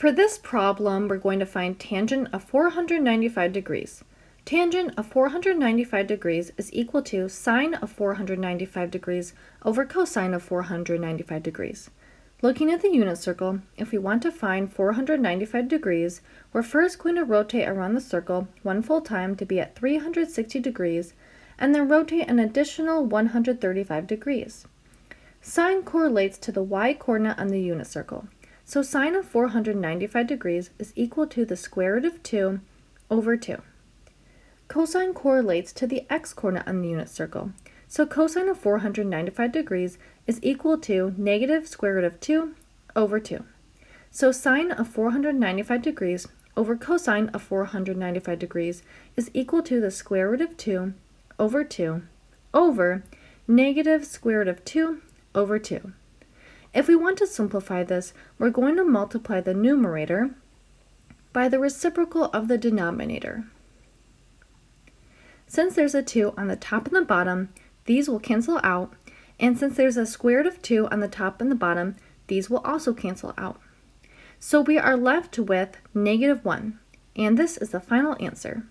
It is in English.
For this problem, we're going to find tangent of 495 degrees. Tangent of 495 degrees is equal to sine of 495 degrees over cosine of 495 degrees. Looking at the unit circle, if we want to find 495 degrees, we're first going to rotate around the circle one full time to be at 360 degrees, and then rotate an additional 135 degrees. Sine correlates to the y-coordinate on the unit circle. So sine of 495 degrees is equal to the square root of 2 over 2. Cosine correlates to the x-coordinate on the unit circle. So cosine of 495 degrees is equal to negative square root of 2 over 2. So sine of 495 degrees over cosine of 495 degrees is equal to the square root of 2 over 2 over negative square root of 2 over 2. If we want to simplify this, we're going to multiply the numerator by the reciprocal of the denominator. Since there's a 2 on the top and the bottom, these will cancel out, and since there's a square root of 2 on the top and the bottom, these will also cancel out. So we are left with negative 1, and this is the final answer.